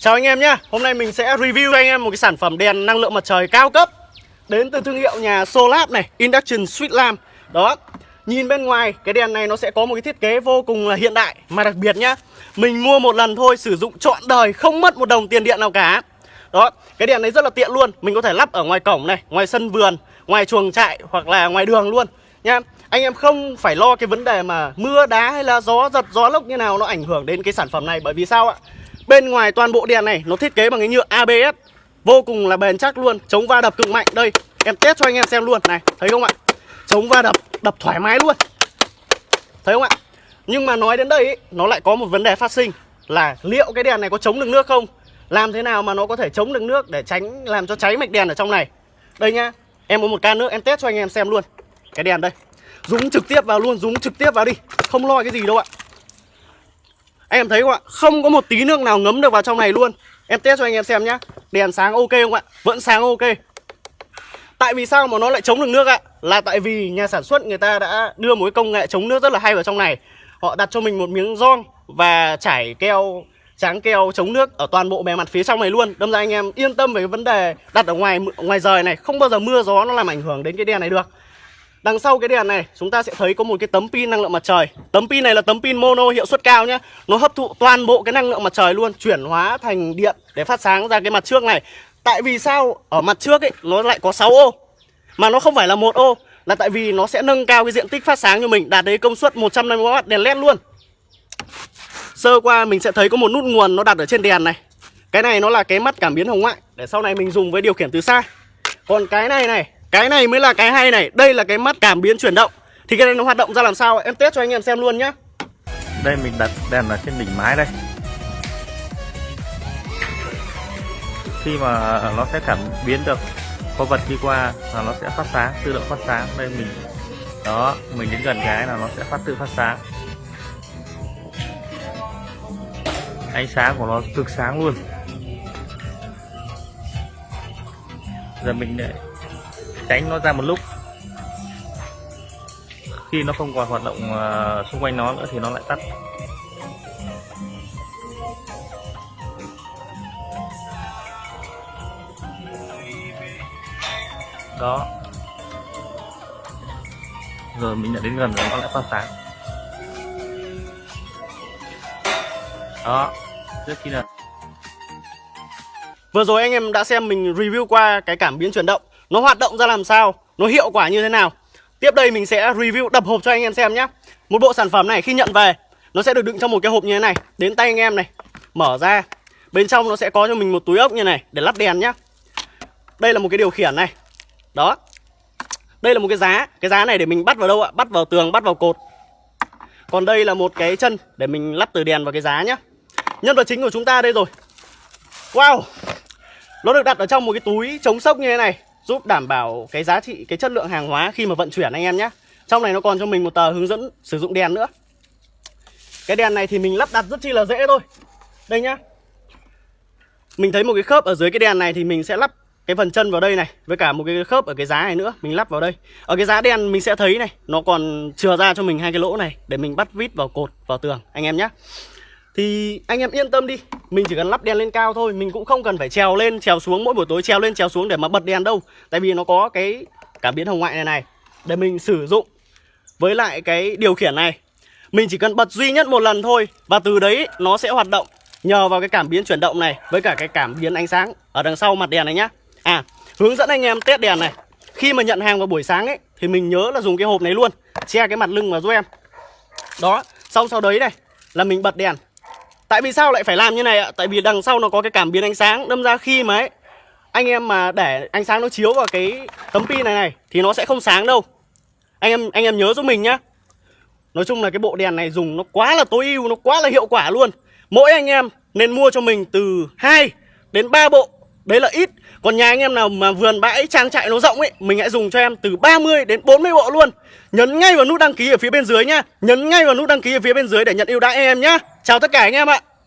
Chào anh em nhé. Hôm nay mình sẽ review cho anh em một cái sản phẩm đèn năng lượng mặt trời cao cấp. Đến từ thương hiệu nhà Solab này, Induction Sweet Lamp Đó, Nhìn bên ngoài, cái đèn này nó sẽ có một cái thiết kế vô cùng là hiện đại. Mà đặc biệt nhá, Mình mua một lần thôi, sử dụng trọn đời, Không mất một đồng tiền điện nào cả. Đó, Cái đèn này rất là tiện luôn. Mình có thể lắp ở ngoài cổng này, Ngoài sân vườn, Ngoài chuồng trại Hoặc là ngoài đường luôn. Nha anh em không phải lo cái vấn đề mà mưa đá hay là gió giật, gió lốc như nào nó ảnh hưởng đến cái sản phẩm này. Bởi vì sao ạ? Bên ngoài toàn bộ đèn này nó thiết kế bằng cái nhựa ABS Vô cùng là bền chắc luôn Chống va đập cực mạnh. Đây em test cho anh em xem luôn. Này thấy không ạ? Chống va đập đập thoải mái luôn. Thấy không ạ? Nhưng mà nói đến đây ý, nó lại có một vấn đề phát sinh Là liệu cái đèn này có chống được nước không? Làm thế nào mà nó có thể chống được nước Để tránh làm cho cháy mạch đèn ở trong này? Đây nhá Em có một can nước em test cho anh em xem luôn. Cái đèn đây Dúng trực tiếp vào luôn Dúng trực tiếp vào đi. Không lo cái gì đâu ạ em thấy không ạ? Không có một tí nước nào ngấm được vào trong này luôn. Em test cho anh em xem nhá. Đèn sáng ok không ạ? Vẫn sáng ok. Tại vì sao mà nó lại chống được nước ạ? Là tại vì nhà sản xuất người ta đã đưa một cái công nghệ chống nước rất là hay vào trong này. Họ đặt cho mình một miếng rong Và trải keo, tráng keo chống nước ở toàn bộ bề mặt phía trong này luôn. Đâm ra anh em yên tâm về cái vấn đề đặt ở ngoài ngoài rời này. Không bao giờ mưa gió nó làm ảnh hưởng đến cái đèn này được. Đằng sau cái đèn này, chúng ta sẽ thấy có một cái tấm pin năng lượng mặt trời. Tấm pin này là tấm pin mono hiệu suất cao nhé Nó hấp thụ toàn bộ cái năng lượng mặt trời luôn, Chuyển hóa thành điện để phát sáng ra cái mặt trước này. Tại vì sao? Ở mặt trước ấy, nó lại có 6 ô, Mà nó không phải là một ô, Là tại vì nó sẽ nâng cao cái diện tích phát sáng cho mình, Đạt đến công suất 150W đèn led luôn. Sơ qua mình sẽ thấy có một nút nguồn nó đặt ở trên đèn này. Cái này nó là cái mắt cảm biến hồng ngoại, Để sau này mình dùng với điều khiển từ xa. Còn cái này này cái này mới là cái hay này. Đây là cái mắt cảm biến chuyển động. Thì cái này nó hoạt động ra làm sao? Em test cho anh em xem luôn nhá. Đây, mình đặt đèn ở trên đỉnh mái đây. Khi mà nó sẽ cảm biến được có vật đi qua là nó sẽ phát sáng, tự động phát sáng. Đây mình, đó, mình đến gần cái là nó sẽ phát, tự phát sáng. Ánh sáng của nó cực sáng luôn. Giờ mình để tránh nó ra một lúc. Khi nó không còn hoạt động ờ, xung quanh nó nữa thì nó lại tắt. Đó. Rồi mình đã đến gần rồi, nó lại phát sáng. Đó. Trước khi là Vừa rồi anh em đã xem mình review qua cái cảm biến chuyển động nó hoạt động ra làm sao? Nó hiệu quả như thế nào? Tiếp đây mình sẽ review, đập hộp cho anh em xem nhé một bộ sản phẩm này khi nhận về, nó sẽ được đựng trong một cái hộp như thế này. Đến tay anh em này, mở ra. Bên trong nó sẽ có cho mình một túi ốc như này để lắp đèn nhá. Đây là một cái điều khiển này. Đó. Đây là một cái giá. Cái giá này để mình bắt vào đâu ạ? Bắt vào tường, bắt vào cột. Còn đây là một cái chân để mình lắp từ đèn vào cái giá nhá. Nhân vật chính của chúng ta đây rồi. Wow! Nó được đặt ở trong một cái túi chống sốc như thế này giúp đảm bảo cái giá trị, cái chất lượng hàng hóa khi mà vận chuyển anh em nhé. Trong này nó còn cho mình một tờ hướng dẫn sử dụng đèn nữa. Cái đèn này thì mình lắp đặt rất chi là dễ thôi. Đây nhá. Mình thấy một cái khớp ở dưới cái đèn này thì mình sẽ lắp cái phần chân vào đây này, với cả một cái khớp ở cái giá này nữa, mình lắp vào đây. Ở cái giá đèn mình sẽ thấy này, nó còn chừa ra cho mình hai cái lỗ này để mình bắt vít vào cột, vào tường, anh em nhé thì anh em yên tâm đi, Mình chỉ cần lắp đèn lên cao thôi, Mình cũng không cần phải trèo lên, trèo xuống, mỗi buổi tối trèo lên, trèo xuống để mà bật đèn đâu. Tại vì nó có cái cảm biến hồng ngoại này này, Để mình sử dụng. Với lại cái điều khiển này, Mình chỉ cần bật duy nhất một lần thôi, Và từ đấy nó sẽ hoạt động Nhờ vào cái cảm biến chuyển động này, Với cả cái cảm biến ánh sáng Ở đằng sau mặt đèn này nhá. À hướng dẫn anh em test đèn này. Khi mà nhận hàng vào buổi sáng ấy, Thì mình nhớ là dùng cái hộp này luôn, Che cái mặt lưng vào giúp em. Đó, Xong sau đấy này, Là mình bật đèn. Tại vì sao lại phải làm như này ạ? Tại vì đằng sau nó có cái cảm biến ánh sáng. Đâm ra khi mà ấy, Anh em mà để ánh sáng nó chiếu vào cái tấm pin này này, Thì nó sẽ không sáng đâu. Anh em anh em nhớ giúp mình nhá. Nói chung là cái bộ đèn này dùng nó quá là tối ưu, Nó quá là hiệu quả luôn. Mỗi anh em nên mua cho mình từ 2 đến 3 bộ. Đấy là ít. Còn nhà anh em nào mà vườn bãi trang trại nó rộng ấy, Mình hãy dùng cho em từ 30 đến 40 bộ luôn. Nhấn ngay vào nút đăng ký ở phía bên dưới nhá. Nhấn ngay vào nút đăng ký ở phía bên dưới để nhận ưu đãi em nhá. Chào tất cả anh em ạ.